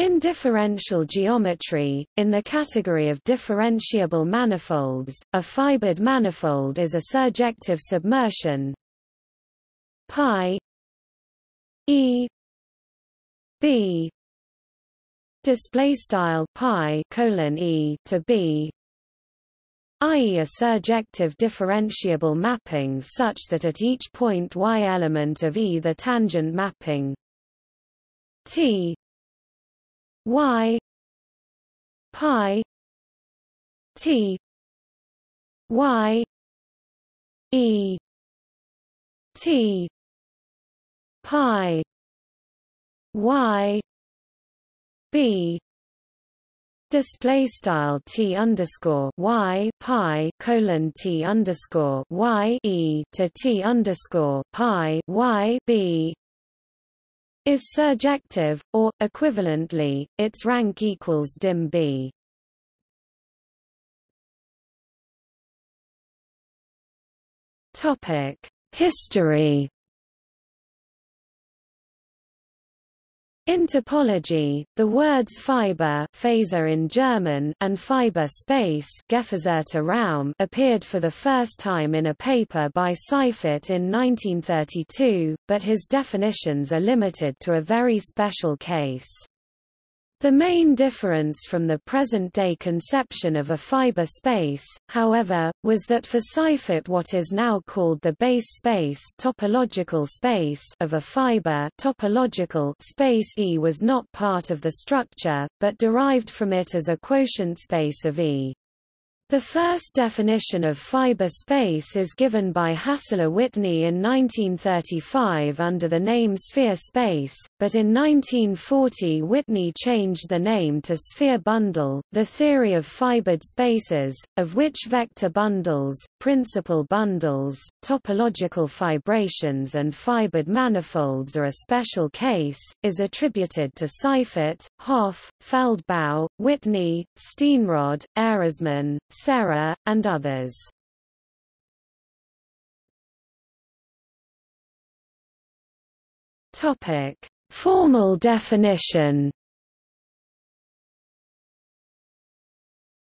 In differential geometry, in the category of differentiable manifolds, a fibered manifold is a surjective submersion pi e b display style pi colon e to b i.e. a surjective differentiable mapping such that at each point y element of E the tangent mapping T y pi T y E T pi y b display style t underscore y pi colon t underscore y e to t underscore pi y b is surjective, or equivalently, its rank equals dim b. Topic: History In topology, the words fiber Faser in German and fiber space Raum appeared for the first time in a paper by Seifert in 1932, but his definitions are limited to a very special case. The main difference from the present-day conception of a fiber space, however, was that for Seifert what is now called the base space, topological space of a fiber topological space E was not part of the structure, but derived from it as a quotient space of E. The first definition of fiber space is given by Hassler Whitney in 1935 under the name sphere space, but in 1940 Whitney changed the name to sphere bundle. The theory of fibered spaces, of which vector bundles, principal bundles, topological fibrations and fibered manifolds are a special case, is attributed to Seifert, Hopf, Feldbau, Whitney, Steenrod, Ehresmann, Serre, and others. Topic: Formal definition.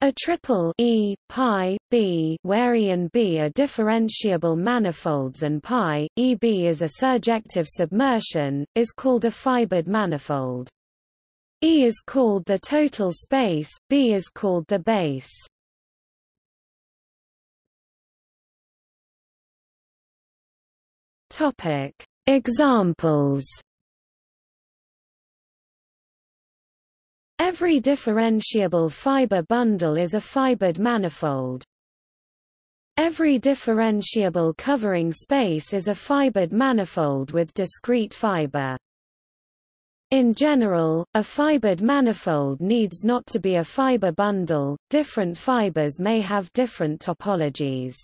A triple E, pi, B where E and B are differentiable manifolds and pi, EB is a surjective submersion, is called a fibered manifold. E is called the total space, B is called the base. Topic: Examples. Every differentiable fiber bundle is a fibered manifold. Every differentiable covering space is a fibered manifold with discrete fiber. In general, a fibered manifold needs not to be a fiber bundle, different fibers may have different topologies.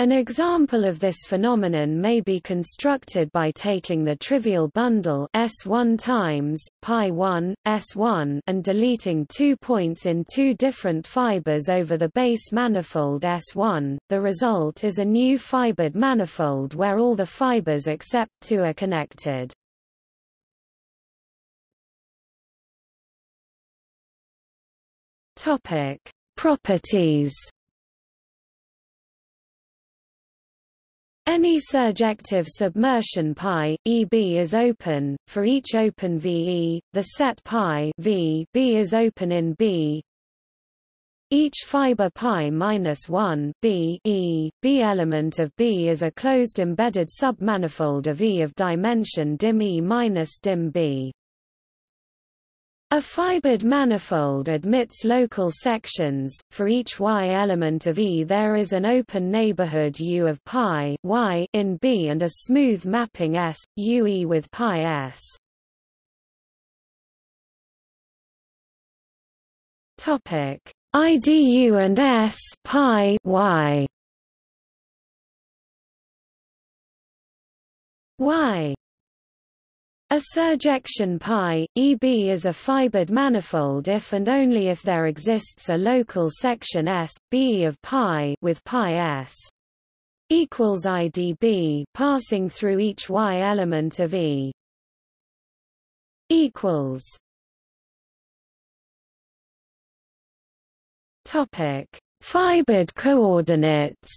An example of this phenomenon may be constructed by taking the trivial bundle S1 times pi 1 S1 and deleting two points in two different fibers over the base manifold S1. The result is a new fibered manifold where all the fibers except two are connected. Topic: Properties Any surjective submersion pi, EB is open, for each open VE, the set pi v B is open in B. Each fiber pi minus 1 B E, B element of B is a closed embedded submanifold of E of dimension dim E minus dim B. A fibered manifold admits local sections. For each y element of E there is an open neighborhood U of pi y in B and a smooth mapping S, UE with pi S. Topic: IDU and S pi y. Y a surjection pi, EB is a fibered manifold if and only if there exists a local section s: B of pi with pi S equals IDB passing through each Y element of E equals. Topic. Fibered coordinates.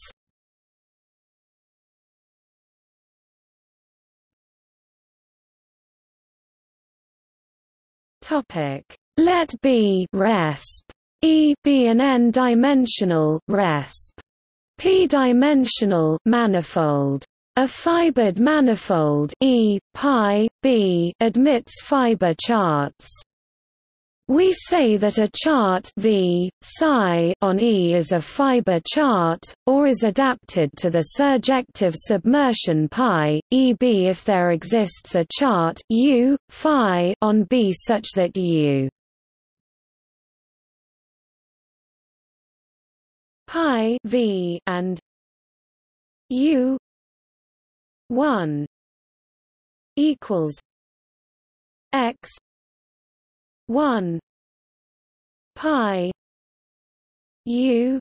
Topic: Let be resp. E be an n-dimensional resp. p-dimensional manifold. A fibered manifold E pi b admits fiber charts. We say that a chart v, psi on E is a fiber chart, or is adapted to the surjective submersion pi, EB if there exists a chart u, phi on B such that u. Pi v and u 1 equals x 1 pi. U.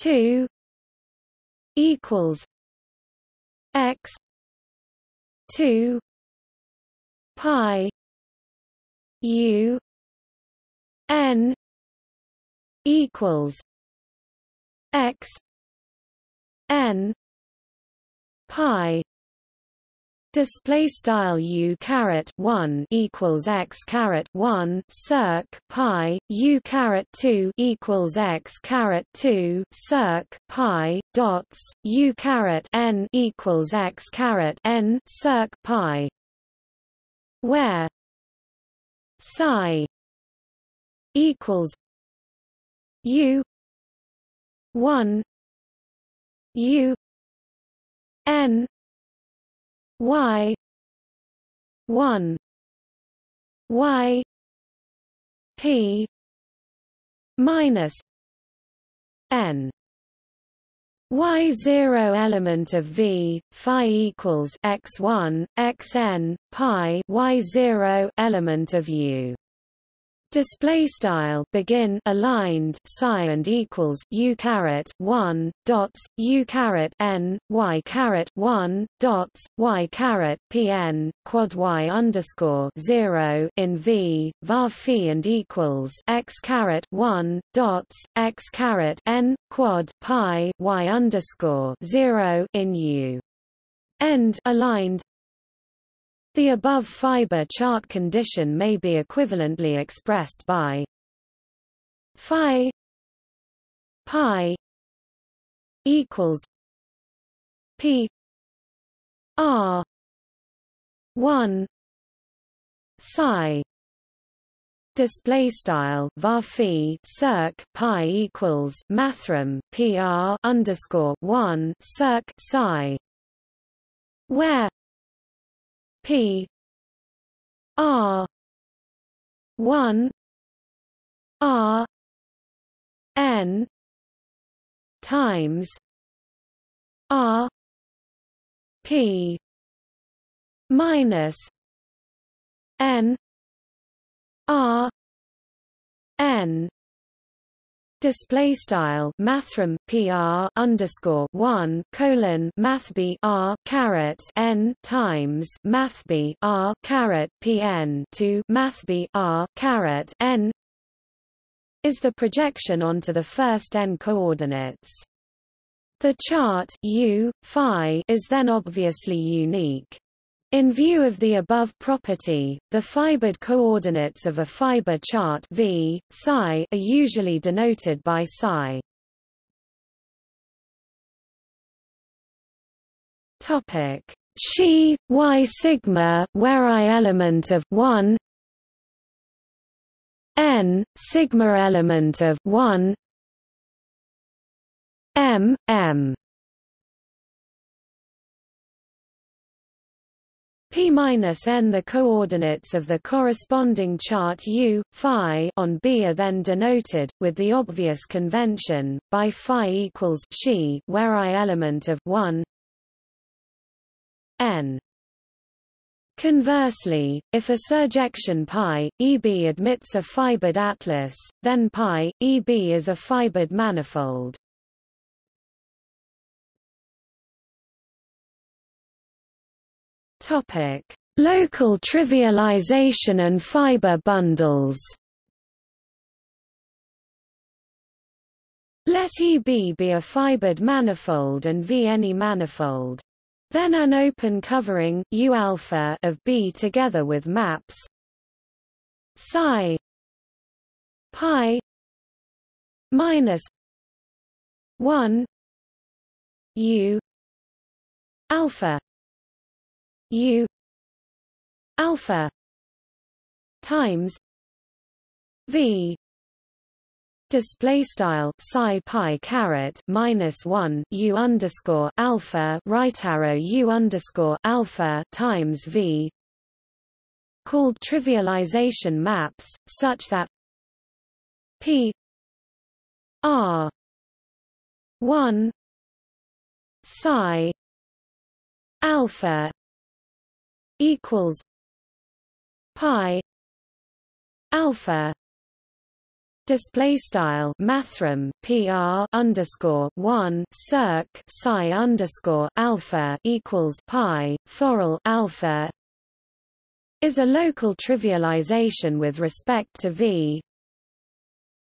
2 equals x 2 pi u n equals x n pi Display style u caret one equals x caret one circ pi u caret two equals x caret two circ pi dots u caret n equals x caret n circ pi, where psi equals u one u n y. 1 y. P. minus n. Y0 element of v phi equals x1 xn pi y0 element of u Display style begin aligned psi and equals u caret one dots u caret n y caret one dots y caret pn quad y underscore zero in v var phi and equals x caret one dots x caret n quad pi y underscore zero in u. End aligned the above fiber chart condition may be equivalently expressed by phi pi equals p r 1 psi. Display style var circ pi equals mathrm pr underscore 1 circ psi where P. R. one. R. N. times R. P. minus N. R. N Display style mathrm PR underscore one colon math B R caret N times math B R caret PN to math B R caret N is the projection onto the first n coordinates. The chart U phi is then obviously unique. In view of the above property, the fibered coordinates of a fiber chart V, psi are usually denoted by psi. Topic: Xi y sigma, where i element of 1 n sigma element of 1 m m p minus n the coordinates of the corresponding chart u phi on B are then denoted with the obvious convention by phi equals xi where i element of 1 n Conversely, if a surjection pi, EB admits a fibered atlas, then pi, EB is a fibered manifold. Topic: Local trivialization and fiber bundles. Let EB be a fibered manifold and V any manifold. Then an open covering U alpha of B together with maps. Psi. Pi. Minus 1 U. Alpha U alpha times V display style psi pi caret minus 1 u underscore alpha right arrow u underscore alpha times v called trivialization maps such that p r 1 psi alpha equals pi alpha display style mathrm pr underscore one circ psi underscore alpha equals pi forall alpha is a local trivialization with respect to v.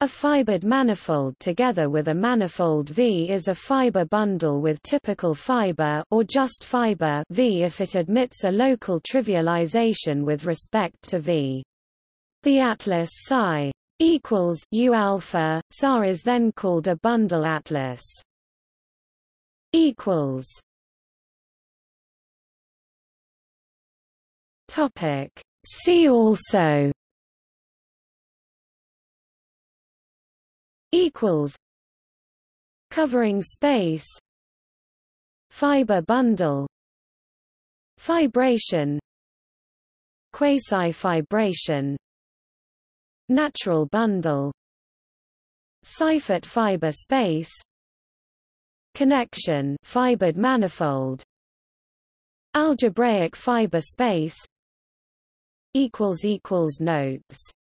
A fibered manifold together with a manifold V is a fiber bundle with typical fiber or just fiber V if it admits a local trivialization with respect to V. The atlas psi equals U alpha, SAR is then called a bundle atlas. Equals. Topic. See also. Equals. Covering space. Fiber bundle. Fibration. Quasi-fibration Natural bundle Seifert fiber space Connection fibered manifold Algebraic fiber space equals equals notes